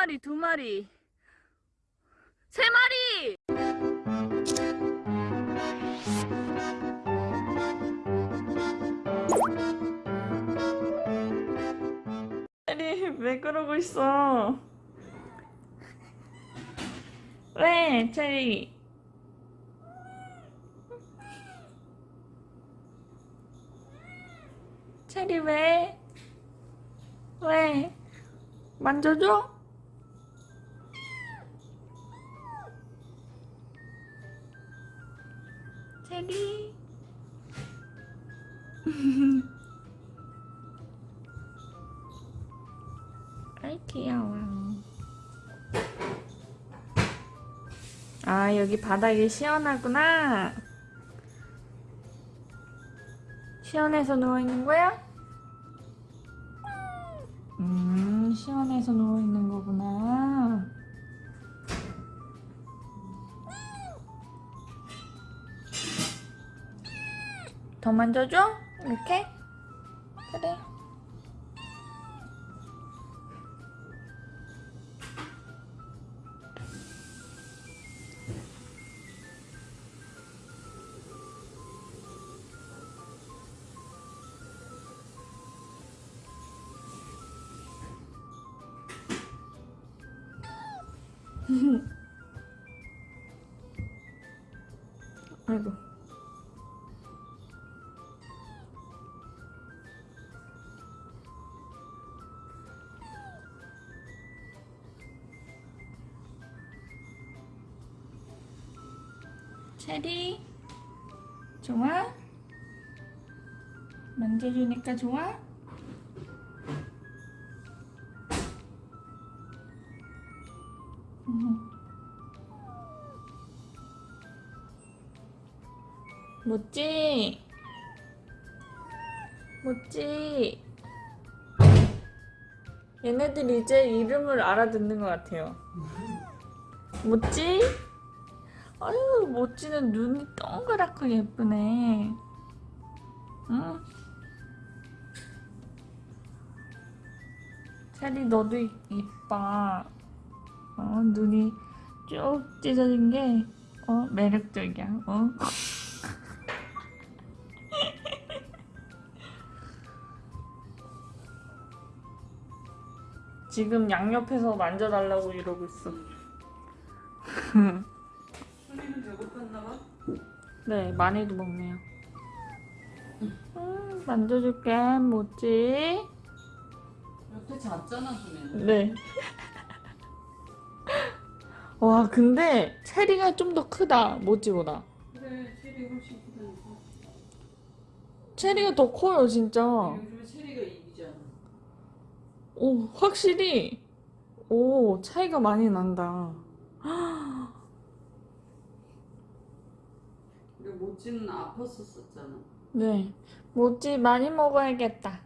마리, 두 마리, 세 마리! 체리, 왜 그러고 있어? 왜, 체리? 체리 왜? 왜? 만져줘? 체리. 아이 귀여워. 아 여기 바닥이 시원하구나. 시원해서 누워있는 거야? 음 시원해서 누워있는 더 만져줘? 이렇게? 그래 아이고 체리 좋아? 만져주니까 좋아? 음. 멋지? 멋지? 얘네들 이제 이름을 알아듣는 것 같아요. 멋지? 멋지는 눈이 동그랗고 예쁘네. 응? 체리 너도 이- 이뻐. 어, 눈이 쭉 찢어진 게, 어, 매력적이야. 어? 지금 양옆에서 만져달라고 이러고 있어. 소리는 배고팠나 봐. 네, 많이도 먹네요. 음, 만져줄게, 뭐지? 옆에 잤잖아, 소리는. 네. 와, 근데 체리가 좀 더 크다, 모찌보다. 그래, 체리 훨씬 크다니까. 체리가 더 커요, 진짜. 요즘에 체리가 이기잖아. 오, 확실히. 오, 차이가 많이 난다. 근데 모찌는 아팠었었잖아. 네. 모찌 많이 먹어야겠다.